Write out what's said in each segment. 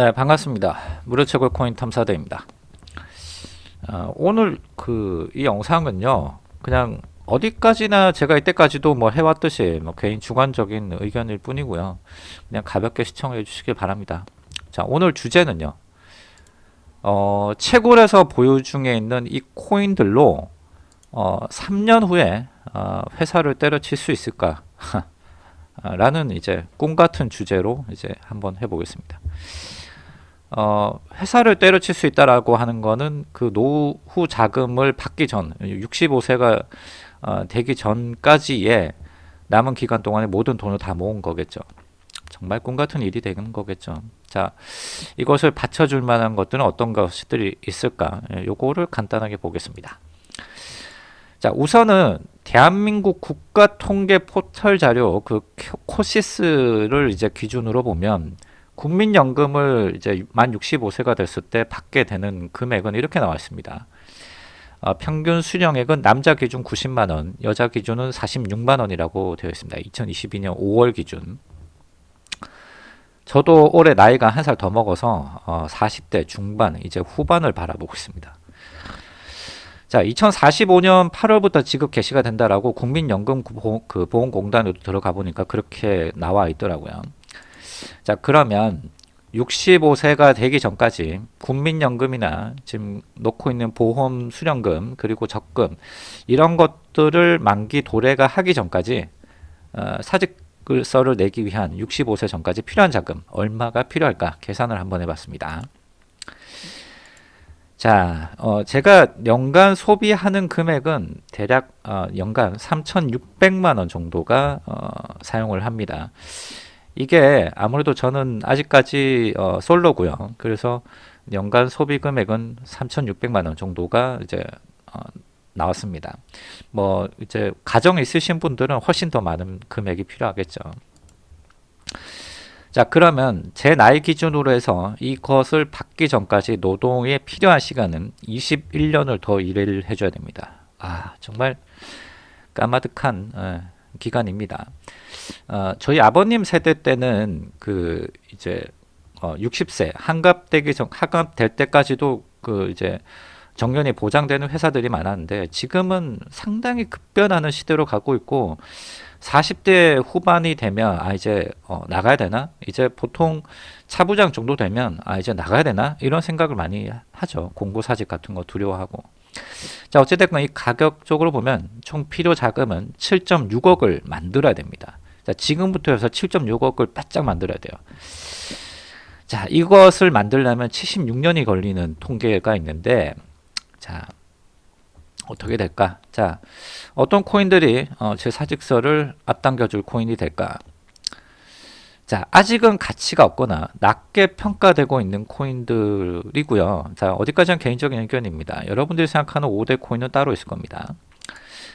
네 반갑습니다. 무료채굴 코인 탐사대입니다. 어, 오늘 그 이 영상은요 그냥 어디까지나 제가 이때까지도 뭐 해왔듯이 뭐 개인 주관적인 의견일 뿐이고요. 그냥 가볍게 시청해 주시길 바랍니다. 자 오늘 주제는요 어, 채굴에서 보유 중에 있는 이 코인들로 어, 3년 후에 어, 회사를 때려칠 수 있을까? 라는 이제 꿈 같은 주제로 이제 한번 해보겠습니다. 어, 회사를 때려칠 수 있다라고 하는 거는 그 노후 자금을 받기 전 65세가 어, 되기 전까지의 남은 기간 동안에 모든 돈을 다 모은 거겠죠. 정말 꿈 같은 일이 되는 거겠죠. 자, 이것을 받쳐줄 만한 것들은 어떤 것들이 있을까? 예, 요거를 간단하게 보겠습니다. 자, 우선은 대한민국 국가통계 포털 자료 그 코시스를 이제 기준으로 보면 국민연금을 이제 만 65세가 됐을 때 받게 되는 금액은 이렇게 나와 있습니다. 어, 평균 수령액은 남자 기준 90만원, 여자 기준은 46만원이라고 되어 있습니다. 2022년 5월 기준. 저도 올해 나이가 한 살 더 먹어서 어, 40대 중반, 이제 후반을 바라보고 있습니다. 자, 2045년 8월부터 지급 개시가 된다라고 국민연금 보험, 그 들어가 보니까 그렇게 나와 있더라고요. 자 그러면 65세가 되기 전까지 국민연금이나 지금 놓고 있는 보험 수령금 그리고 적금 이런 것들을 만기 도래가 하기 전까지 어, 사직서를 내기 위한 65세 전까지 필요한 자금 얼마가 필요할까 계산을 한번 해봤습니다. 자, 어, 제가 연간 소비하는 금액은 대략 어, 연간 3,600만 원 정도가 어, 사용을 합니다. 이게 아무래도 저는 아직까지 어, 솔로고요. 그래서 연간 소비 금액은 3,600만 원 정도가 이제 어, 나왔습니다. 뭐 이제 가정 있으신 분들은 훨씬 더 많은 금액이 필요하겠죠. 자 그러면 제 나이 기준으로 해서 이것을 받기 전까지 노동에 필요한 시간은 21년을 더 일을 해줘야 됩니다. 아 정말 까마득한 에, 기간입니다. 어, 저희 아버님 세대 때는 그 이제 어, 60세 한갑되기 전 한갑될 때까지도 그 이제 정년이 보장되는 회사들이 많았는데 지금은 상당히 급변하는 시대로 가고 있고 40대 후반이 되면 아 이제 어, 나가야 되나? 이제 보통 차부장 정도 되면 아 이제 나가야 되나? 이런 생각을 많이 하죠. 공고사직 같은 거 두려워하고 자 어찌됐건 이 가격적으로 보면 총 필요 자금은 7.6억을 만들어야 됩니다. 자 지금부터 해서 7.6억을 바짝 만들어야 돼요. 자 이것을 만들려면 76년이 걸리는 통계가 있는데 자 어떻게 될까? 자 어떤 코인들이 어, 제 사직서를 앞당겨 줄 코인이 될까 자 아직은 가치가 없거나 낮게 평가되고 있는 코인들이고요. 자 어디까지는 개인적인 의견입니다. 여러분들이 생각하는 5대 코인은 따로 있을 겁니다.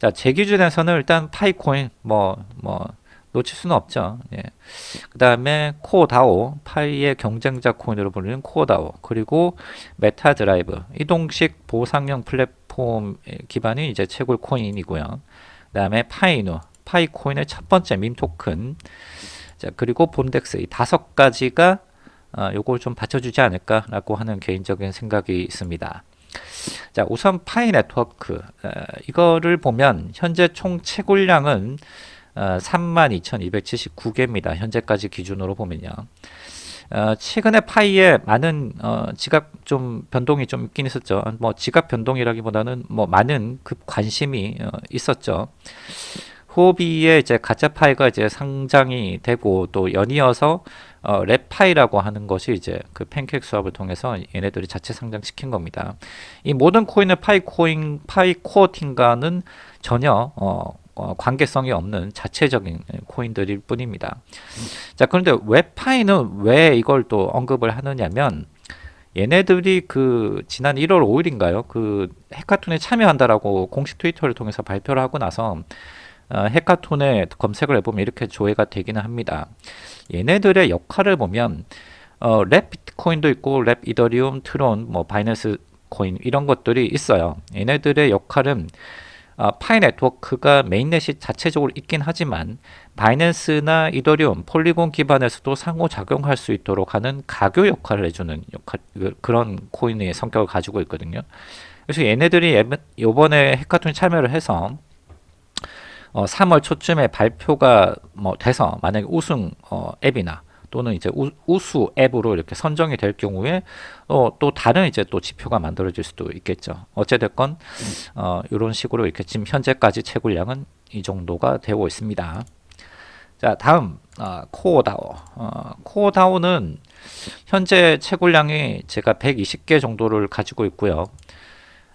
자 제 기준에서는 일단 파이코인 뭐뭐 뭐 놓칠 수는 없죠. 예. 그 다음에 코어다오 파이의 경쟁자 코인으로 불리는 코어다오 그리고 메타 드라이브 이동식 보상형 플랫폼 기반이 이제 채굴 코인이고요. 그 다음에 파이누 파이코인의 첫 번째 밈 토큰 자 그리고 본덱스 이 다섯 가지가 어, 요걸 좀 받쳐주지 않을까라고 하는 개인적인 생각이 있습니다. 자 우선 파이 네트워크 어, 이거를 보면 현재 총 채굴량은 어, 32,279개입니다. 현재까지 기준으로 보면요. 어, 최근에 파이에 많은 어, 지각 좀 변동이 좀 있긴 있었죠. 뭐 지각 변동이라기보다는 뭐 많은 급 관심이 어, 있었죠. 후오비의 이제 가짜 파이가 이제 상장이 되고 또 연이어서 어, 랩파이라고 하는 것이 이제 그 팬케이크 스왑을 통해서 얘네들이 자체 상장시킨 겁니다. 이 모든 코인의 파이 코인, 파이 코어팅과는 전혀 어, 어, 관계성이 없는 자체적인 코인들일 뿐입니다. 자 그런데 웹파이는 왜 이걸 또 언급을 하느냐면 얘네들이 그 지난 1월 5일인가요? 그 해카톤에 참여한다라고 공식 트위터를 통해서 발표를 하고 나서 어, 해카톤에 검색을 해보면 이렇게 조회가 되기는 합니다. 얘네들의 역할을 보면 어, 랩 비트코인도 있고 랩 이더리움, 트론, 뭐 바이낸스 코인 이런 것들이 있어요. 얘네들의 역할은 어, 파이 네트워크가 mainnet이 자체적으로 있긴 하지만 바이낸스나 이더리움, 폴리곤 기반에서도 상호작용할 수 있도록 하는 가교 역할을 해주는 역할, 그, 그런 코인의 성격을 가지고 있거든요. 그래서 얘네들이 이번에 hackathon에 참여를 해서 어, 3월 초쯤에 발표가 뭐 돼서 만약에 우승 어, 앱이나 또는 이제 우, 수 앱으로 이렇게 선정이 될 경우에 어, 또 다른 이제 또 지표가 만들어질 수도 있겠죠. 어찌됐건 어, 이런 식으로 이렇게 지금 현재까지 채굴량은 이 정도가 되고 있습니다. 자 다음 어, 코어다오 어, 코어다오는 현재 채굴량이 제가 120개 정도를 가지고 있고요.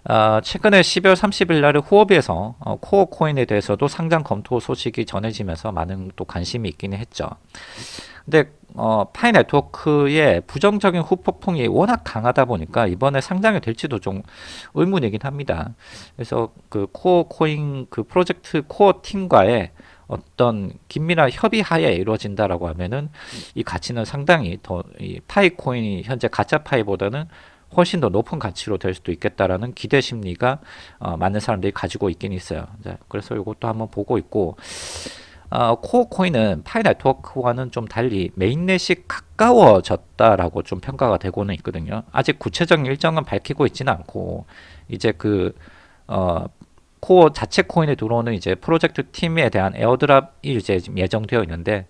어, 최근에 12월 30일 날 후오비에서 어, 코어 코인에 대해서도 상장 검토 소식이 전해지면서 많은 또 관심이 있기는 했죠. 근데 어, 파이 네트워크의 부정적인 후폭풍이 워낙 강하다 보니까 이번에 상장이 될지도 좀 의문이긴 합니다. 그래서 그 코어 코인 그 프로젝트 코어 팀과의 어떤 긴밀한 협의하에 이루어진다라고 하면은 이 가치는 상당히 더 이 파이 코인이 현재 가짜 파이보다는 훨씬 더 높은 가치로 될 수도 있겠다라는 기대 심리가 어, 많은 사람들이 가지고 있긴 있어요. 자, 그래서 이것도 한번 보고 있고 어, 코어 코인은 파이 네트워크와는 좀 달리 mainnet이 가까워졌다라고 좀 평가가 되고는 있거든요. 아직 구체적인 일정은 밝히고 있지는 않고 이제 그 어, 코어 자체 코인에 들어오는 이제 프로젝트 팀에 대한 airdrop이 이제 예정되어 있는데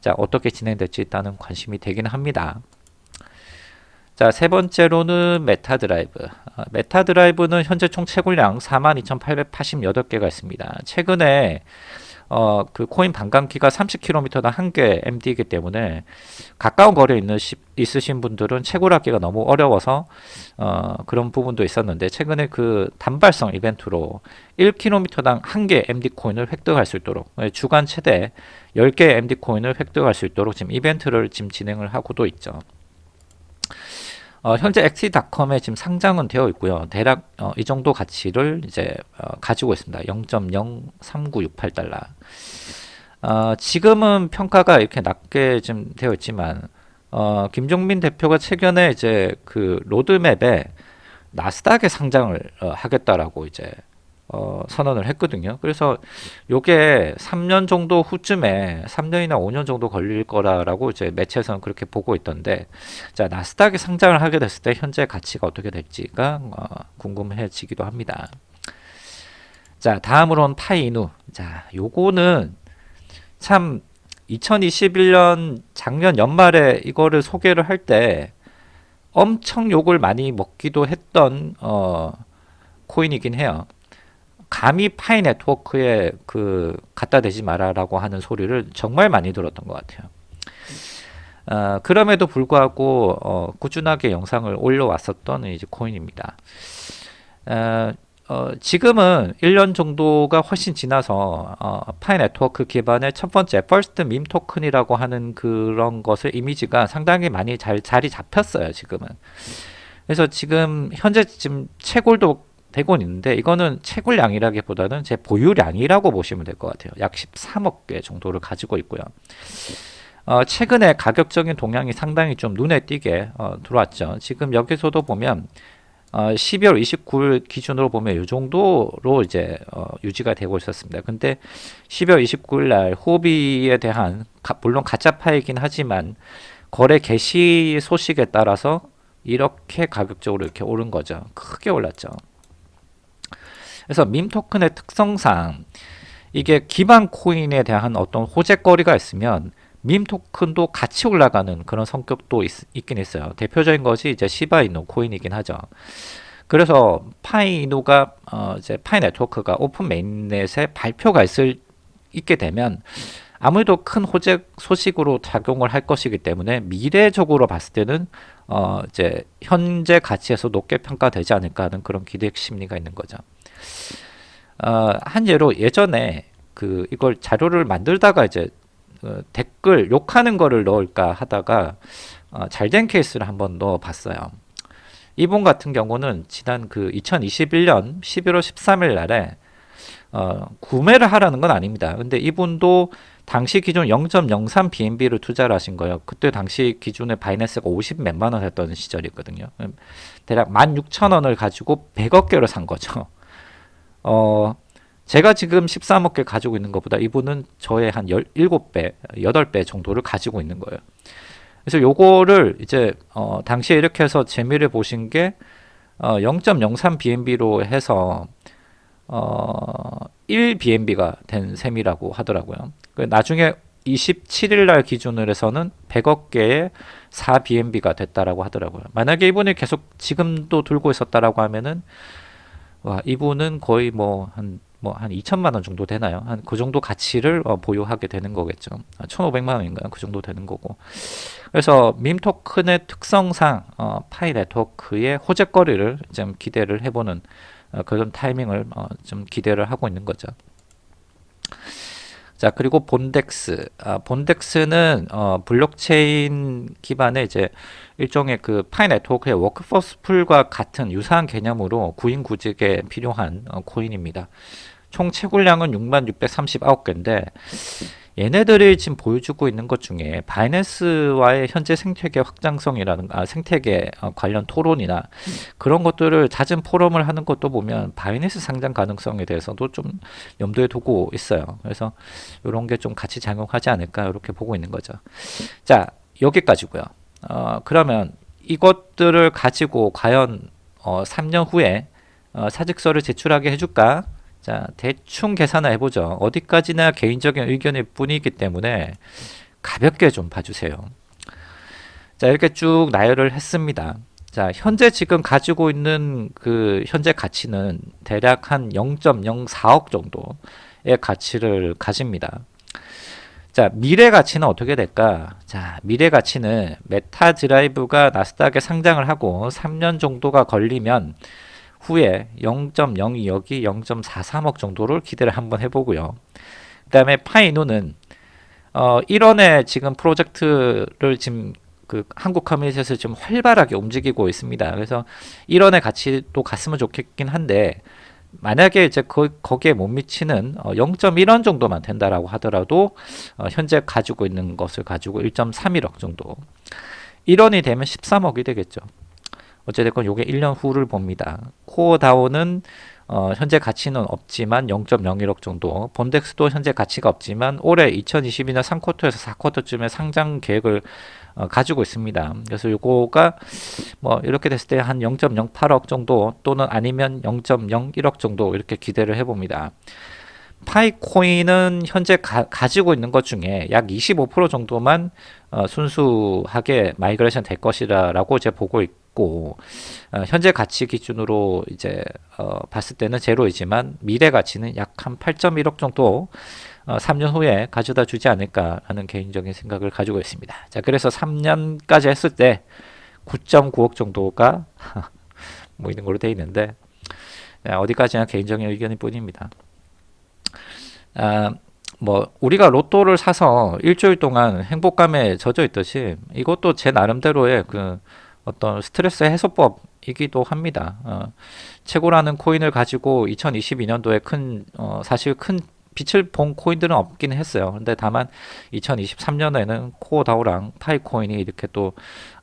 자 어떻게 진행될지 일단은 관심이 되긴 합니다. 자, 세 번째로는 메타 드라이브. 어, 메타 드라이브는 현재 총 채굴량 42,888개가 있습니다. 최근에 어, 그 코인 반감기가 30km당 한 개 MD이기 때문에 가까운 거리에 있는 시, 있으신 분들은 채굴하기가 너무 어려워서 어, 그런 부분도 있었는데 최근에 그 단발성 이벤트로 1km당 한 개 MD 코인을 획득할 수 있도록 예, 주간 최대 10개 MD 코인을 획득할 수 있도록 지금 이벤트를 지금 진행을 하고도 있죠. 어, 현재 엑시닷컴에 지금 상장은 되어 있고요. 대략 어, 이 정도 가치를 이제 어, 가지고 있습니다. 0.03968달러. 어, 지금은 평가가 이렇게 낮게 좀 되어 있지만 어, 김종민 대표가 최근에 이제 그 로드맵에 나스닥에 상장을 어, 하겠다라고 이제 어, 선언을 했거든요. 그래서 요게 3년 정도 후쯤에 3년이나 5년 정도 걸릴 거라라고 이제 매체에서는 그렇게 보고 있던데 자 나스닥에 상장을 하게 됐을 때 현재 가치가 어떻게 될지가 어, 궁금해지기도 합니다. 자 다음으로는 파이누 자 요거는 참 2021년 작년 연말에 이거를 소개를 할 때 엄청 욕을 많이 먹기도 했던 어, 코인이긴 해요. 감히 파이 네트워크에 그 갖다 대지 마라라고 하는 소리를 정말 많이 들었던 것 같아요. 어, 그럼에도 불구하고 어, 꾸준하게 영상을 올려왔었던 이제 코인입니다. 어, 어, 지금은 1년 정도가 훨씬 지나서 어, 파이 네트워크 기반의 첫 번째 first 밈 토큰이라고 하는 그런 것을 이미지가 상당히 많이 잘 자리 잡혔어요. 지금은. 그래서 지금 현재 지금 채굴도 되곤 있는데 이거는 채굴량이라기보다는 제 보유량이라고 보시면 될 것 같아요. 약 13억 개 정도를 가지고 있고요. 어, 최근에 가격적인 동향이 상당히 좀 눈에 띄게 어, 들어왔죠. 지금 여기서도 보면 어, 12월 29일 기준으로 보면 이 정도로 이제 어, 유지가 되고 있었습니다. 근데 12월 29일 날 호비에 대한 가, 물론 가짜 파이긴 하지만 거래 개시 소식에 따라서 이렇게 가격적으로 이렇게 오른 거죠. 크게 올랐죠. 그래서 밈 토큰의 특성상 이게 기반 코인에 대한 어떤 호재거리가 있으면 밈 토큰도 같이 올라가는 그런 성격도 있, 긴 있어요. 대표적인 것이 이제 시바이누 코인이긴 하죠. 그래서 파이노가 어 이제 파이 네트워크가 open mainnet에 발표가 있을 있게 되면 아무래도 큰 호재 소식으로 작용을 할 것이기 때문에 미래적으로 봤을 때는 어 이제 현재 가치에서 높게 평가되지 않을까 하는 그런 기대 심리가 있는 거죠. 어, 한 예로 예전에 그 이걸 자료를 만들다가 이제 어, 댓글 욕하는 거를 넣을까 하다가 어, 잘된 케이스를 한번 넣어 봤어요. 이분 같은 경우는 지난 그 2021년 11월 13일 날에 어, 구매를 하라는 건 아닙니다. 근데 이분도 당시 기준 0.03 BNB를 투자를 하신 거예요. 그때 당시 기준에 바이낸스가 50 몇만 원 했던 시절이거든요. 대략 16,000원을 가지고 100억 개를 산 거죠. 어, 제가 지금 13억 개 가지고 있는 것보다 이분은 저의 한 17배, 8배 정도를 가지고 있는 거예요. 그래서 요거를 이제 어, 당시에 이렇게 해서 재미를 보신 게 어, 0.03 BNB로 해서 어, 1 BNB가 된 셈이라고 하더라고요. 그 나중에 27일 날 기준으로 해서는 100억 개의 4 BNB가 됐다라고 하더라고요. 만약에 이분이 계속 지금도 들고 있었다라고 하면은 와, 이분은 거의 뭐 한 뭐한 2천만 원 정도 되나요? 한 그 정도 가치를 어, 보유하게 되는 거겠죠. 1,500만 원인가요? 그 정도 되는 거고. 그래서 밈 토큰의 특성상 어, 파이 네트워크의 호재거리를 좀 기대를 해보는 어, 그런 타이밍을 어, 좀 기대를 하고 있는 거죠. 자 그리고 본덱스 아, 본덱스는 어, 블록체인 기반의 이제 일종의 그 파이 네트워크의 workforce pool과 같은 유사한 개념으로 구인 구직에 필요한 어, 코인입니다. 총 채굴량은 6639개인데 얘네들이 지금 보여주고 있는 것 중에 바이낸스와의 현재 생태계 확장성이라는 아, 생태계 어, 관련 토론이나 그런 것들을 잦은 포럼을 하는 것도 보면 바이낸스 상장 가능성에 대해서도 좀 염두에 두고 있어요. 그래서 이런 게 좀 같이 작용하지 않을까 이렇게 보고 있는 거죠. 자 여기까지고요. 어, 그러면 이것들을 가지고 과연 어, 3년 후에 어, 사직서를 제출하게 해줄까? 자, 대충 계산을 해보죠. 어디까지나 개인적인 의견일 뿐이기 때문에 가볍게 좀 봐주세요. 자, 이렇게 쭉 나열을 했습니다. 자, 현재 지금 가지고 있는 그 현재 가치는 대략 한 0.04억 정도의 가치를 가집니다. 자, 미래 가치는 어떻게 될까? 자, 미래 가치는 메타 드라이브가 나스닥에 상장을 하고 3년 정도가 걸리면 후에 0.02억이 0.43억 정도를 기대를 한번 해보고요. 그 다음에 파이코인은 어, 1원에 지금 프로젝트를 지금 그 한국 커뮤니티에서 좀 활발하게 움직이고 있습니다. 그래서 1원의 가치도 갔으면 좋겠긴 한데 만약에 이제 그, 거기에 못 미치는 어, 0.1원 정도만 된다라고 하더라도 어, 현재 가지고 있는 것을 가지고 1.31억 정도 1원이 되면 13억이 되겠죠. 어찌됐건 요게 1년 후를 봅니다. 코어 다운은 어, 현재 가치는 없지만 0.01억 정도 본덱스도 현재 가치가 없지만 올해 2022년 3쿼터에서 4쿼터쯤에 상장 계획을 어, 가지고 있습니다. 그래서 요거가 뭐 이렇게 됐을 때 한 0.08억 정도 또는 아니면 0.01억 정도 이렇게 기대를 해봅니다. 파이코인은 현재 가, 지고 있는 것 중에 약 25% 정도만 어, 순수하게 migration 될 것이라고 제 보고 있고 어, 현재 가치 기준으로 이제 어, 봤을 때는 제로이지만 미래 가치는 약 한 8.1억 정도 어, 3년 후에 가져다 주지 않을까라는 개인적인 생각을 가지고 있습니다. 자, 그래서 3년까지 했을 때 9.9억 정도가 모이는 걸로 되어 있는데 어디까지나 개인적인 의견일 뿐입니다. 아, 뭐 우리가 로또를 사서 일주일 동안 행복감에 젖어 있듯이 이것도 제 나름대로의 그 어떤 스트레스 해소법이기도 합니다. 어, 최고라는 코인을 가지고 2022년도에 큰 어, 사실 큰 빛을 본 코인들은 없긴 했어요. 근데 다만 2023년에는 코어다우랑 파이코인이 이렇게 또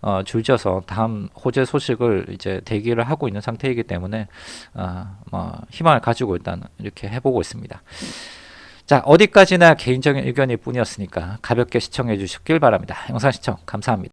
어, 줄져서 다음 호재 소식을 이제 대기를 하고 있는 상태이기 때문에 어, 뭐 희망을 가지고 일단 이렇게 해보고 있습니다. 자 어디까지나 개인적인 의견일 뿐이었으니까 가볍게 시청해 주시길 바랍니다. 영상 시청 감사합니다.